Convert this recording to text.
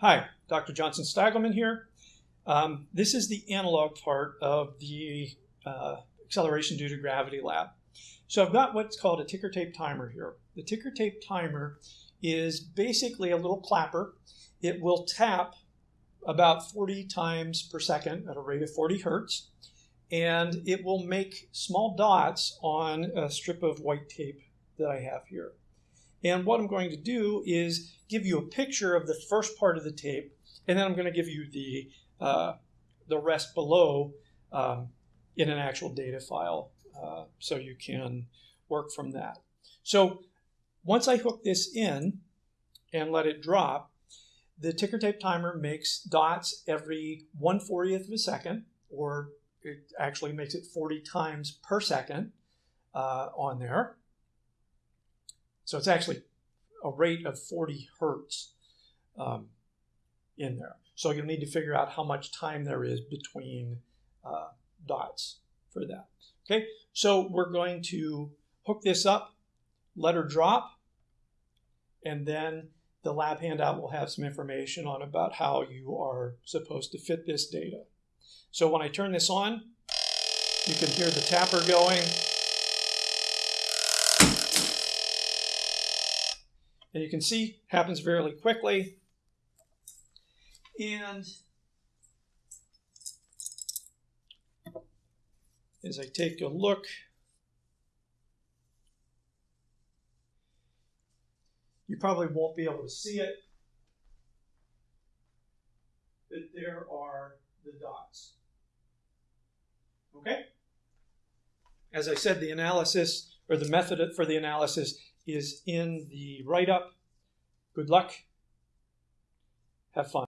Hi, Dr. Johnson Steigelman here. Um, this is the analog part of the uh, acceleration due to gravity lab. So I've got what's called a ticker tape timer here. The ticker tape timer is basically a little clapper. It will tap about 40 times per second at a rate of 40 hertz, and it will make small dots on a strip of white tape that I have here. And what I'm going to do is give you a picture of the first part of the tape, and then I'm going to give you the, uh, the rest below um, in an actual data file uh, so you can work from that. So once I hook this in and let it drop, the ticker tape timer makes dots every 1 40th of a second, or it actually makes it 40 times per second uh, on there. So it's actually a rate of 40 hertz um, in there. So you'll need to figure out how much time there is between uh, dots for that. Okay, so we're going to hook this up, let her drop, and then the lab handout will have some information on about how you are supposed to fit this data. So when I turn this on, you can hear the tapper going. And you can see happens fairly quickly. And as I take a look, you probably won't be able to see it, but there are the dots. Okay? As I said, the analysis or the method for the analysis is in the write up. Good luck. Have fun.